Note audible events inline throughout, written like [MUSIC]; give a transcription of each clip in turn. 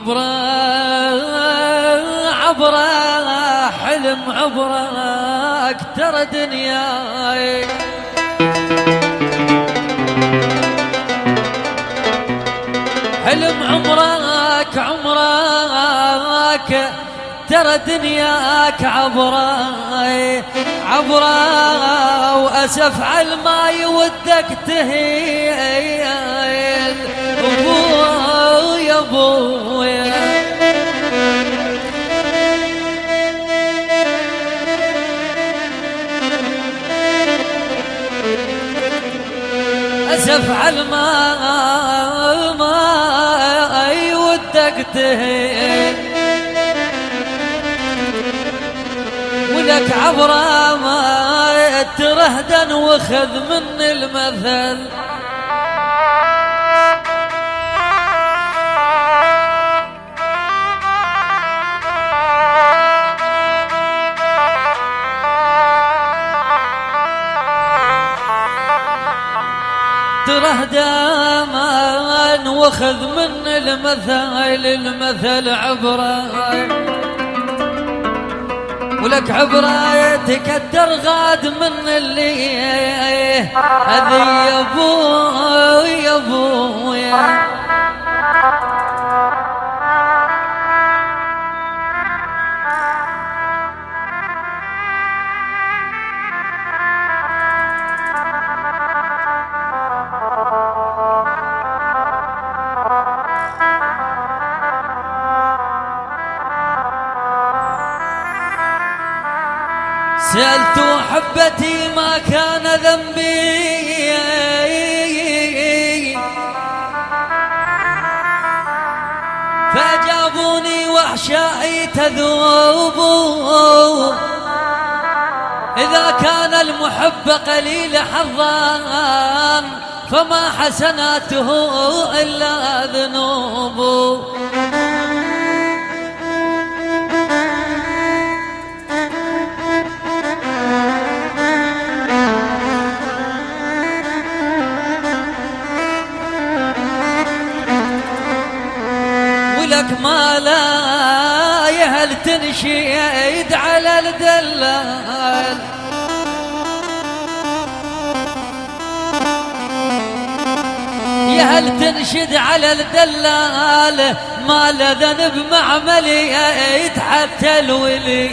عبره عبره حلم عبره أكتر دنياي. حلم عمرك عمرك ترى دنياك عبره. عبره وأسف على ما يودك تهيل ابويا أسف على ما ما يودك تهيل ولك عبره ما ترهدن وخذ من المثل. وخذ من المثل المثل عبره ولك عبرة تكدر غاد من اللي هذي يا ابو يا ابو سألت حبتي ما كان ذنبي. فأجابوني وحشائي تذوب. إذا كان المحب قليل حظا فما حسناته إلا ذنوب ولك ما لا يهل تنشيد على الدلال؟ يهل تنشد على الدلال؟ ما ذنب معملي حتى الولي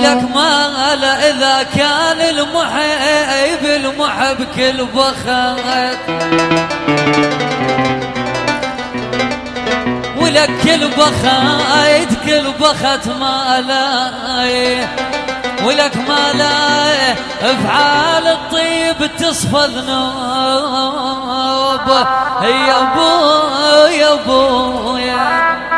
ولك ما لا إذا كان المحب المحب كل بخت ولك كل بخت كل بخت ما لا ولك ما لا افعال الطيب تصفى ذنوب يا ابو يا ابو يا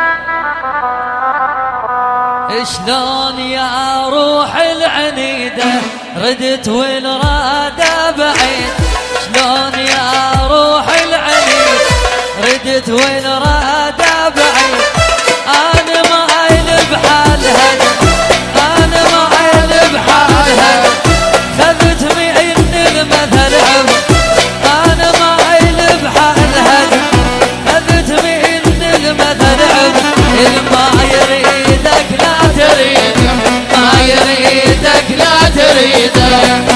شلون يا روح العنيدة ردت والرادة بعيد. شلون يا روح العنيد؟ ردت والرادة بعيد. أنا ما ألب حالها. Yeah.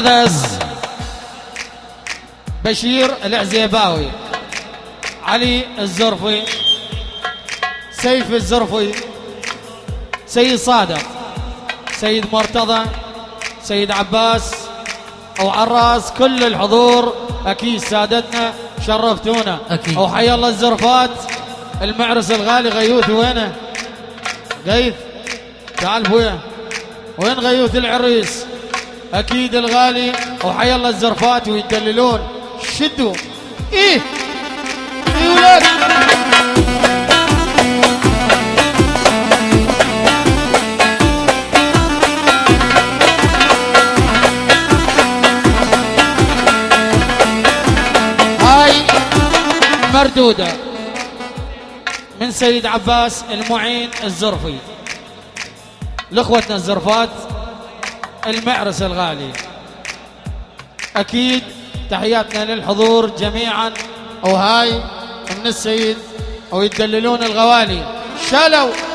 هذا بشير العزيباوي علي الزرفي سيف الزرفي سيد صادق سيد مرتضى سيد عباس أو عراس كل الحضور أكيد سادتنا شرفتونا. أكيد. أو حي الله الزرفات المعرس الغالي غيوث وينه؟ غيث؟ تعال بويا. وين غيوث العريس؟ أكيد الغالي وحي الله الزرفات ويدللون. شدوا. إيه. إيه مردودة من سيد عباس المعين الزرفي. لأخوتنا الزرفات المعرس الغالي. أكيد تحياتنا للحضور جميعا. وهاي من السيد ويدللون الغوالي. شالوا.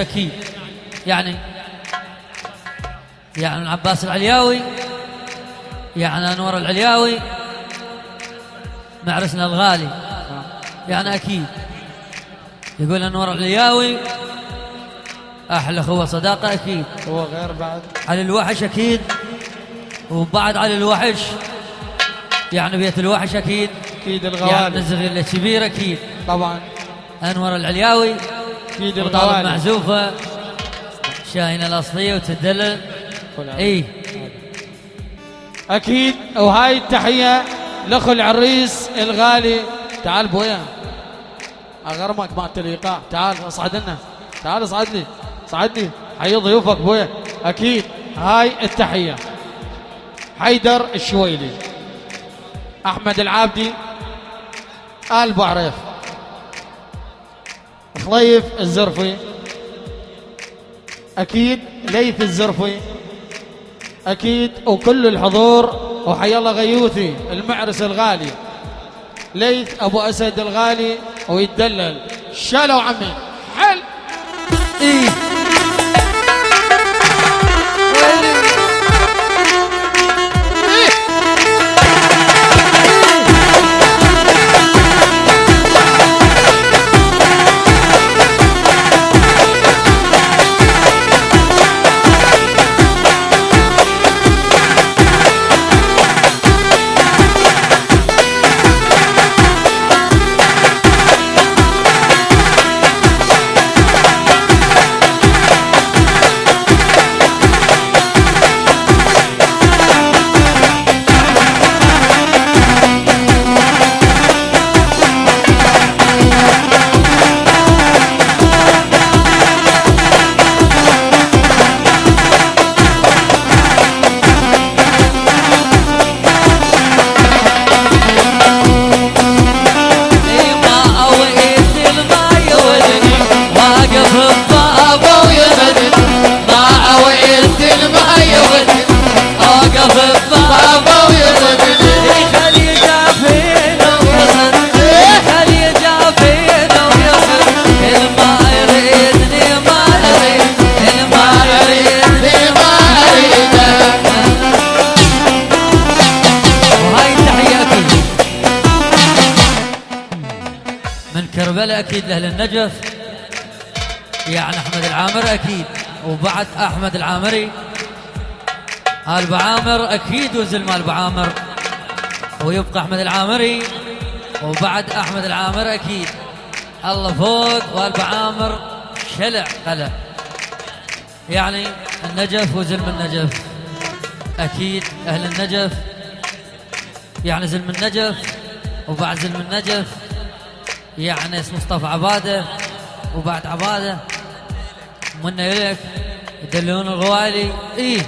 أكيد يعني يعني العباس العلياوي يعني أنور العلياوي معرسنا الغالي. يعني أكيد. يقول أنور العلياوي أحلى أخوة صداقة أكيد. هو غير بعد. على الوحش أكيد. وبعد على الوحش يعني بيت الوحش أكيد. أكيد يعني الغوالي الصغير الكبير أكيد. طبعا. أنور العلياوي وطالب الغوالي معزوفة. شاهينة الأصلية وتدلل. اي أكيد وهاي التحية لأخو العريس الغالي. تعال بويا. أغرمك مع الإيقاع تعال اصعد لنا. تعال اصعد لي صعدني. حي ضيوفك بويا. أكيد هاي التحية. حيدر الشويلي. أحمد العابدي. آل بعريف خليف الزرفي. أكيد ليث الزرفي. أكيد وكل الحضور وحيا الله غيوثي المعرس الغالي. ليث أبو أسد الغالي ويتدلل. شالوا عمي. حل. اي أكيد لأهل النجف. يعني أحمد العامر أكيد. وبعد أحمد العامري. آل بعامر أكيد وزل مال بعامر ويبقى أحمد العامري. وبعد أحمد العامر أكيد. الله فوق والب عامر. شلع قلع. يعني النجف وزلم النجف. أكيد أهل النجف. يعني زلم النجف. وبعد زلم النجف. يعني اسمه مصطفى عباده وبعد عباده منا يلك يدلون الغوالي إيه.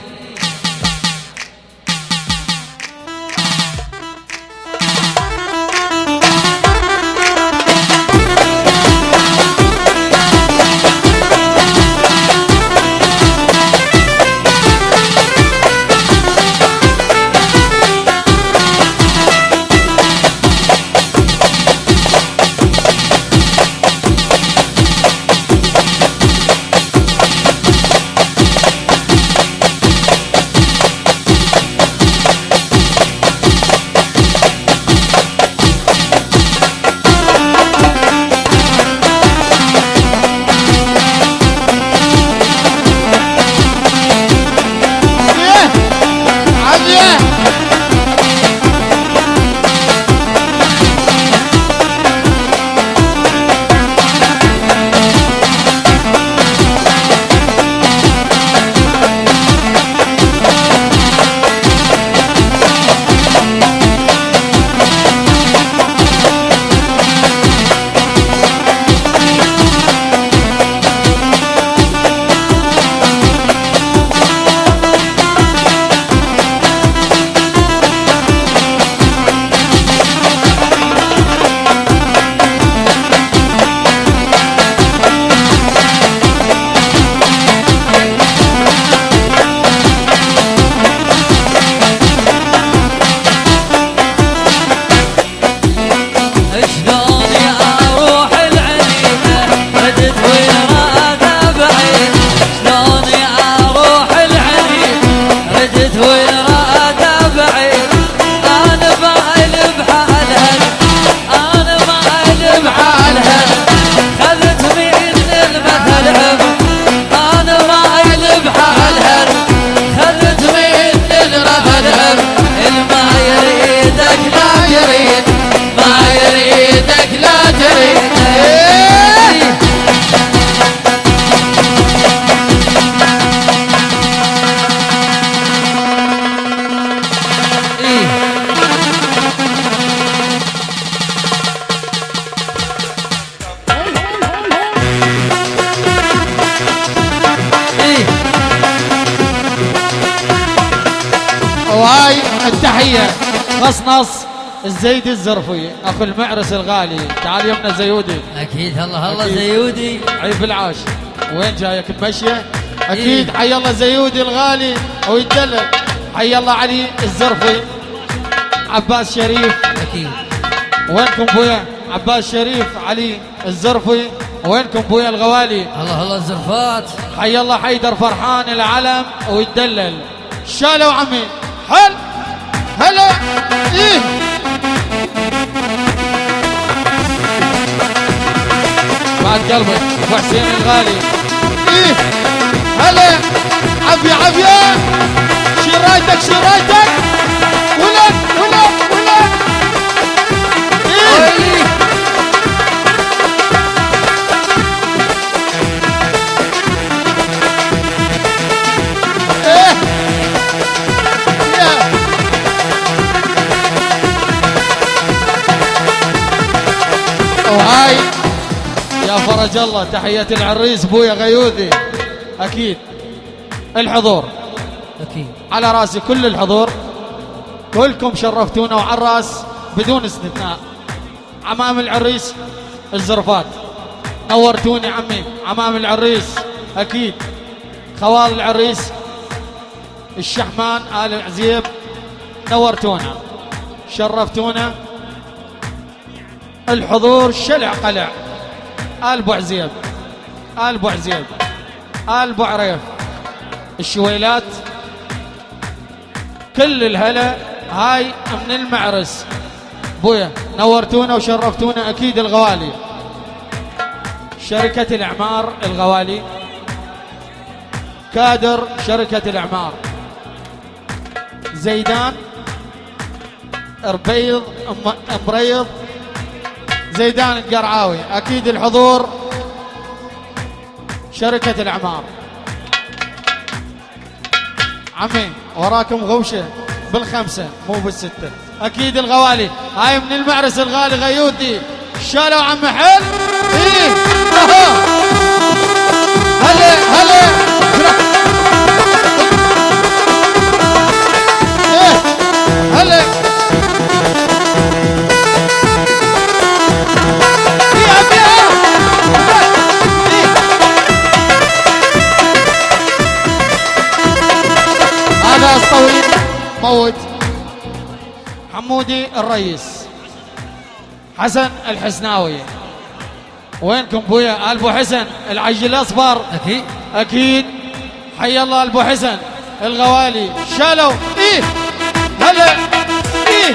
الزيدي الزرفي أخو المعرس الغالي. تعال يمنا زيودي. أكيد الله الله. زيودي. عيب العاش. وين جايك مشية أكيد إيه. حي الله زيودي الغالي. ويتدلل حي الله علي الزرفي. عباس شريف. أكيد. وينكم بويا؟ عباس شريف علي الزرفي. وينكم بويا الغوالي؟ الله الله الزرفات. حي الله حيدر فرحان العلم. ويتدلل شالوا عمي. هل هلا. إيه. بعد قلبك ابو حسين الغالي. إيه. هلا. عافية عافية شرايتك شرايتك فرج الله. تحية العريس بويا غيوذي أكيد. الحضور. أكيد. على راسي كل الحضور. كلكم شرفتونا وعلى الراس بدون استثناء. عمام العريس الزرفات. نورتوني عمي. عمام العريس. أكيد. خوال العريس. الشحمان آل عزيب نورتونا. شرفتونا. الحضور شلع قلع. آل بو عزيب آل بو عزيب آل بو عريف الشويلات كل الهلا هاي من المعرس. بويا نورتونا وشرفتونا أكيد الغوالي. شركة الأعمار الغوالي. كادر شركة الأعمار. زيدان ربيض مريض زيدان القرعاوي أكيد الحضور شركة الأعمار. عمي وراكم غوشة بالخمسة مو بالستة. أكيد الغوالي هاي من المعرس الغالي غيوتي. شالوا عم حل إيه حمودي الرئيس. حسن الحسناوي. وينكم بويا؟ ألبو حسن العجل الأصفر. أكيد. أكيد. حي الله ألبو حسن. الغوالي. شالوا. إيه. هلا. إيه.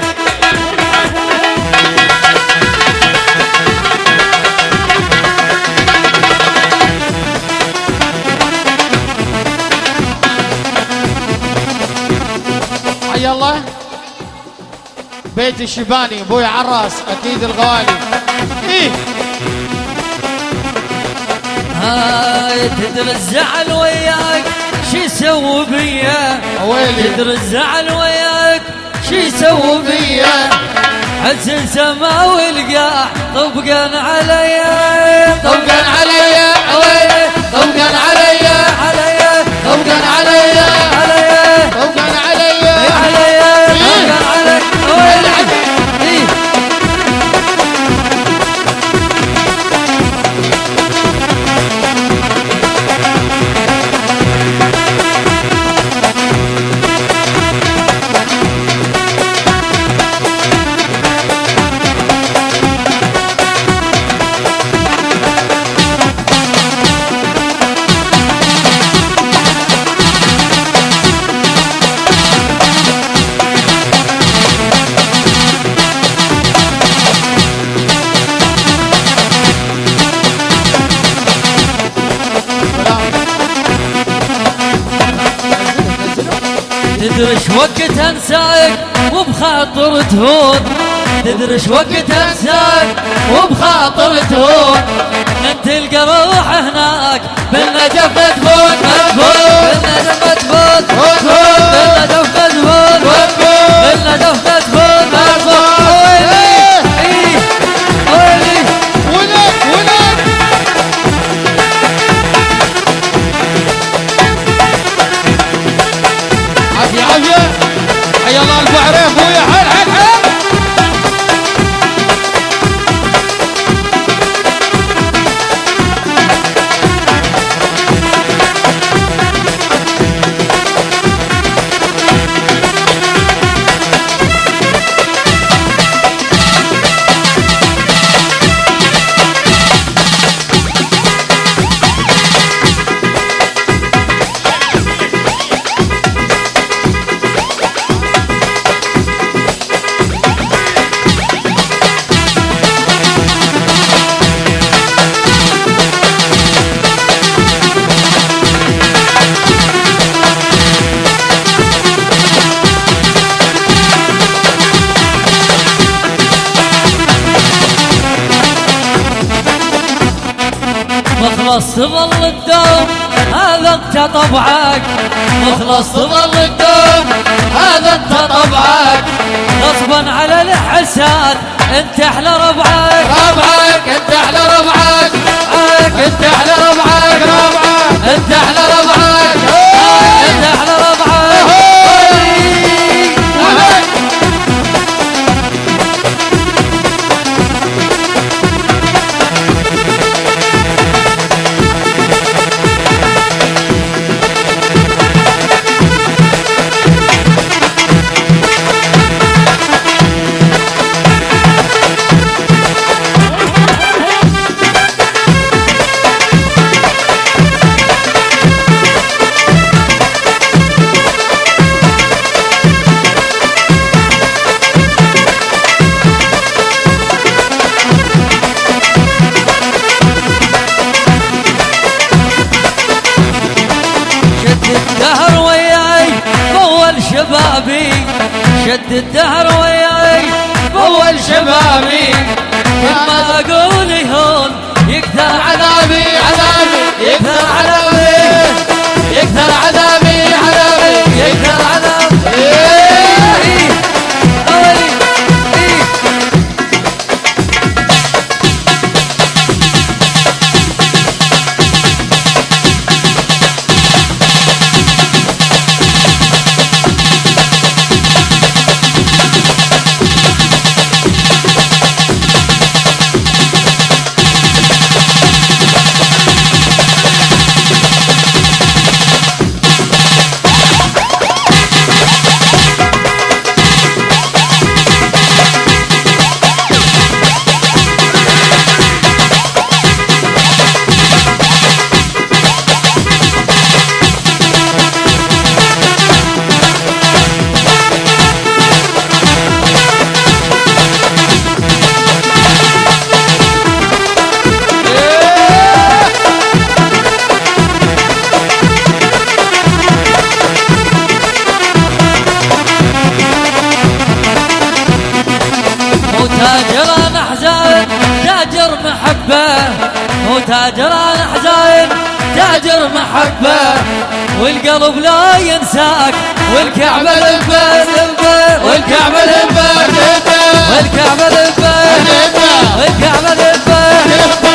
حي الله بيت الشباني أبوي عراس أكيد الغوالي إيه. هاي تدري الزعل وياك شو يسوي بيا؟ ويلي تدري الزعل وياك شو يسوي بيا؟ حسن سماوي القاع طبقا عليا طبقا عليا طبقا عليا. عليا طبقا عليا. انساك وبخاطر تهون. تدري وقت انساك وبخاطر تهون. انت تلقى روح هناك بالنجف مدفون مدفون بالنجف مدفون مدفون بالنجف مدفون تظل الدوم هذا انت طبعك. مخلص تظل الدوم هذا انت طبعك. غصبا على الحساد انت أحلى ربعك. ربعك انت أحلى ربعك. ربعك انت أحلى ربعك. ربعك. انت أحلى والقلب لا ينساك. والكعبة لبه والكعبة لبه والكعبة لبه والكعبة لبه والكعبة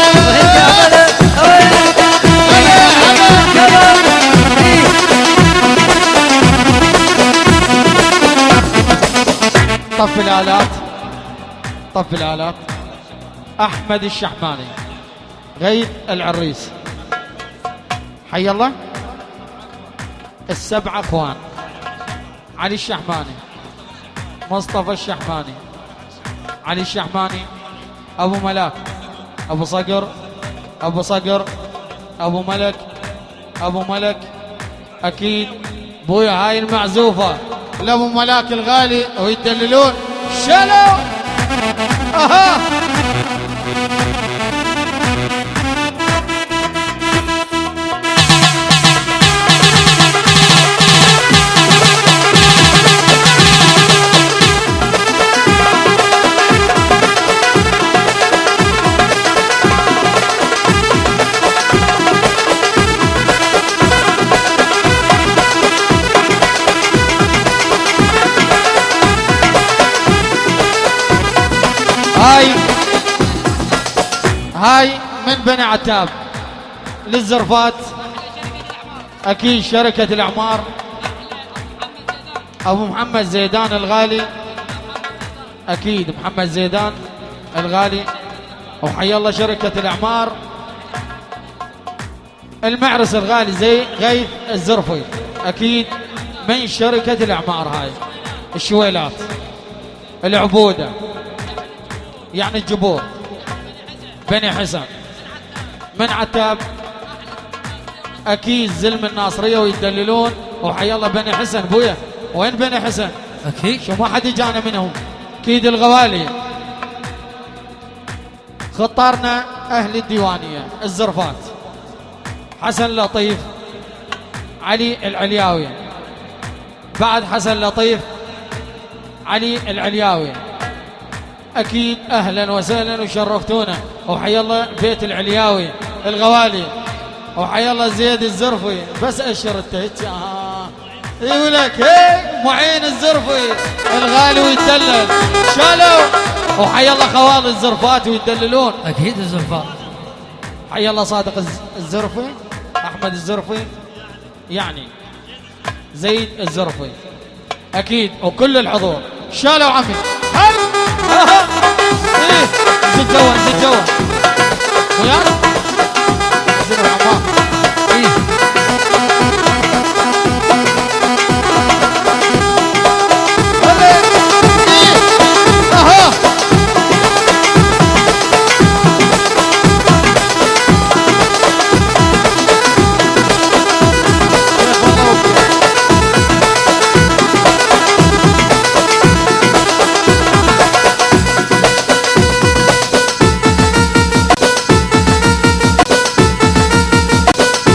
طف الآلات. طف الآلات. أحمد الشحماني. غيث العريس. حي الله. السبع أخوان. علي الشحماني. مصطفى الشحماني. علي الشحماني. أبو ملاك أبو صقر. أبو صقر. أبو ملك. أبو ملك. أكيد بويا هاي المعزوفة لأبو ملاك الغالي ويدللون. شلو أها! هاي من بني عتاب للزرفات. أكيد شركة الأعمار. أبو محمد زيدان الغالي. أكيد محمد زيدان الغالي. وحي الله شركة الأعمار. المعرس الغالي زي غيث الزرفي. أكيد من شركة الأعمار هاي. الشويلات. العبودة. يعني الجبور. بني حسن. من عتاب. أكيد زلم الناصرية ويدللون. وحي الله بني حسن بويا. وين بني حسن؟ أكيد. شو ما حد يجانا منهم. أكيد الغوالي. خطارنا أهل الديوانية الزرفات. حسن لطيف. علي العلياوي. بعد حسن لطيف. علي العلياوي. أكيد أهلا وسهلا وشرفتونا. وحيا الله بيت العلياوي الغوالي. وحيا الله زيد الزرفي. بس أشر التهت آه. يقول لك هي معين الزرفي. الغالي ويدلل شالوا وحيا الله خوال الزرفات ويدللون أكيد الزلفات حيا الله صادق الز- الزرفي أحمد الزرفي. يعني زيد الزرفي. أكيد. وكل الحضور. شالوا عمي؟ هاي. [LAUGHS] زد جوا زد جوا زد العمار